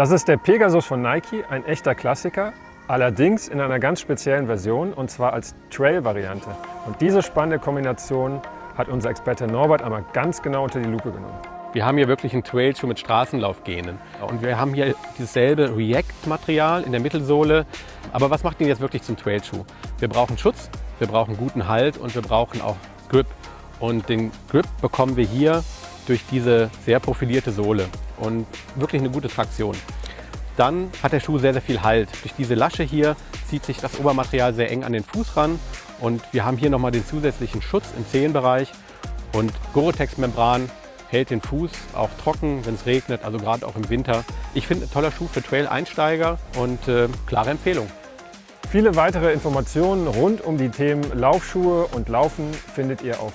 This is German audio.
Das ist der Pegasus von Nike, ein echter Klassiker, allerdings in einer ganz speziellen Version und zwar als Trail-Variante. Und diese spannende Kombination hat unser Experte Norbert einmal ganz genau unter die Lupe genommen. Wir haben hier wirklich einen Trailschuh mit Straßenlaufgenen. Und wir haben hier dasselbe React-Material in der Mittelsohle. Aber was macht ihn jetzt wirklich zum Trailschuh? Wir brauchen Schutz, wir brauchen guten Halt und wir brauchen auch Grip. Und den Grip bekommen wir hier durch diese sehr profilierte Sohle und wirklich eine gute Traktion. Dann hat der Schuh sehr, sehr viel Halt. Durch diese Lasche hier zieht sich das Obermaterial sehr eng an den Fuß ran und wir haben hier nochmal den zusätzlichen Schutz im Zehenbereich und Gore-Tex-Membran hält den Fuß auch trocken, wenn es regnet, also gerade auch im Winter. Ich finde ein toller Schuh für Trail-Einsteiger und äh, klare Empfehlung. Viele weitere Informationen rund um die Themen Laufschuhe und Laufen findet ihr auf